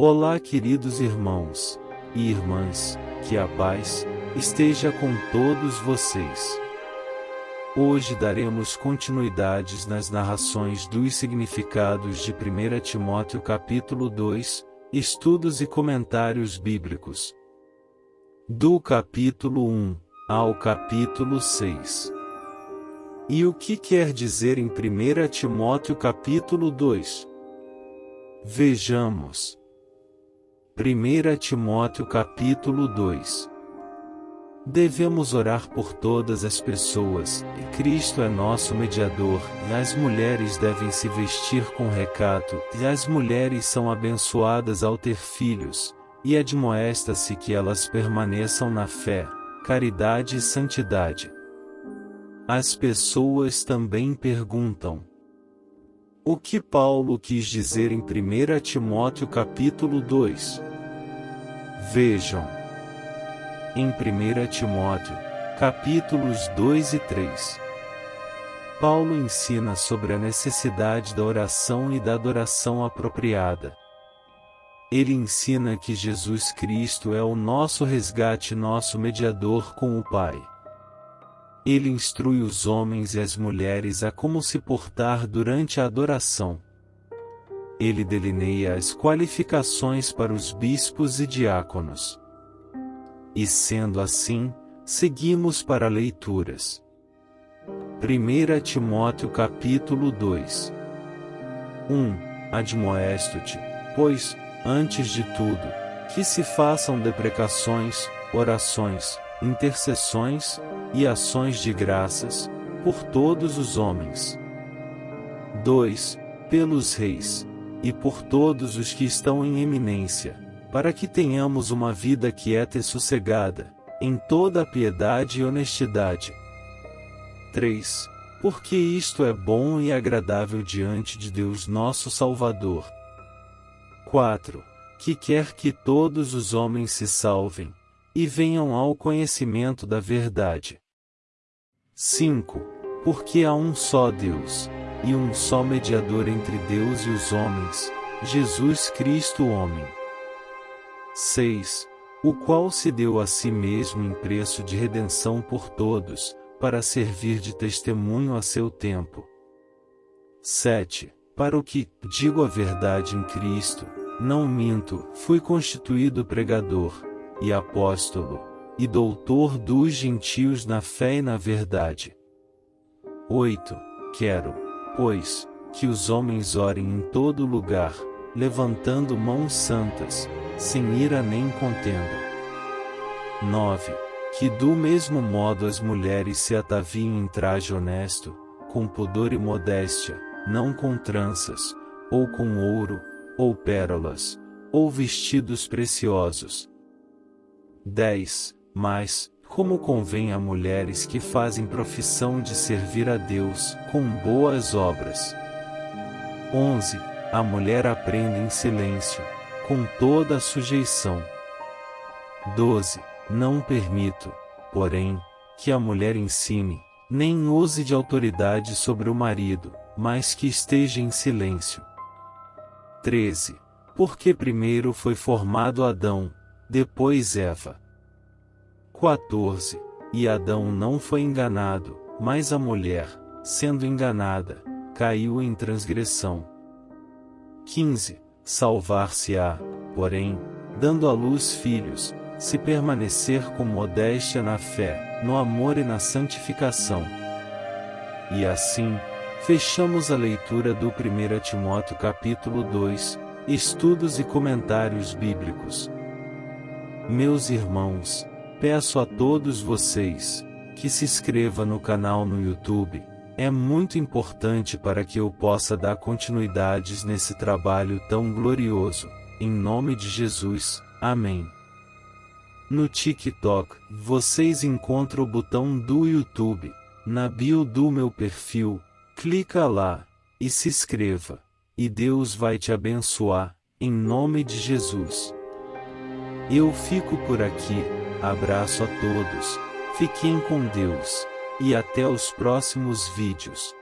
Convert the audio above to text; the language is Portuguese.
Olá, queridos irmãos e irmãs, que a paz esteja com todos vocês. Hoje daremos continuidades nas narrações dos significados de 1 Timóteo capítulo 2, estudos e comentários bíblicos. Do capítulo 1 ao capítulo 6. E o que quer dizer em 1 Timóteo capítulo 2? Vejamos. 1 Timóteo capítulo 2 Devemos orar por todas as pessoas, e Cristo é nosso mediador, e as mulheres devem se vestir com recato, e as mulheres são abençoadas ao ter filhos, e admoesta-se que elas permaneçam na fé, caridade e santidade. As pessoas também perguntam: O que Paulo quis dizer em 1 Timóteo capítulo 2? Vejam. Em 1 Timóteo, capítulos 2 e 3. Paulo ensina sobre a necessidade da oração e da adoração apropriada. Ele ensina que Jesus Cristo é o nosso resgate, nosso mediador com o Pai. Ele instrui os homens e as mulheres a como se portar durante a adoração. Ele delineia as qualificações para os bispos e diáconos. E sendo assim, seguimos para leituras. 1 Timóteo capítulo 2 1. Admoesto-te, pois, antes de tudo, que se façam deprecações, orações, intercessões, e ações de graças, por todos os homens. 2. Pelos reis, e por todos os que estão em eminência, para que tenhamos uma vida quieta e sossegada, em toda a piedade e honestidade. 3. Porque isto é bom e agradável diante de Deus nosso Salvador. 4. Que quer que todos os homens se salvem, e venham ao conhecimento da verdade. 5. Porque há um só Deus, e um só mediador entre Deus e os homens, Jesus Cristo homem. 6. O qual se deu a si mesmo em preço de redenção por todos, para servir de testemunho a seu tempo. 7. Para o que, digo a verdade em Cristo, não minto, fui constituído pregador, e apóstolo, e doutor dos gentios na fé e na verdade. 8. Quero, pois, que os homens orem em todo lugar, levantando mãos santas, sem ira nem contenda. 9. Que do mesmo modo as mulheres se ataviem em traje honesto, com pudor e modéstia, não com tranças, ou com ouro, ou pérolas, ou vestidos preciosos, 10. Mas, como convém a mulheres que fazem profissão de servir a Deus, com boas obras. 11. A mulher aprende em silêncio, com toda a sujeição. 12. Não permito, porém, que a mulher ensine, nem use de autoridade sobre o marido, mas que esteja em silêncio. 13. Porque primeiro foi formado Adão, depois Eva. 14. E Adão não foi enganado, mas a mulher, sendo enganada, caiu em transgressão. 15. Salvar-se-á, porém, dando à luz filhos, se permanecer com modéstia na fé, no amor e na santificação. E assim, fechamos a leitura do 1 Timóteo capítulo 2, estudos e comentários bíblicos. Meus irmãos, peço a todos vocês que se inscreva no canal no YouTube. É muito importante para que eu possa dar continuidades nesse trabalho tão glorioso. Em nome de Jesus, Amém. No TikTok, vocês encontram o botão do YouTube. Na bio do meu perfil, clica lá e se inscreva. E Deus vai te abençoar, em nome de Jesus. Eu fico por aqui, abraço a todos, fiquem com Deus, e até os próximos vídeos.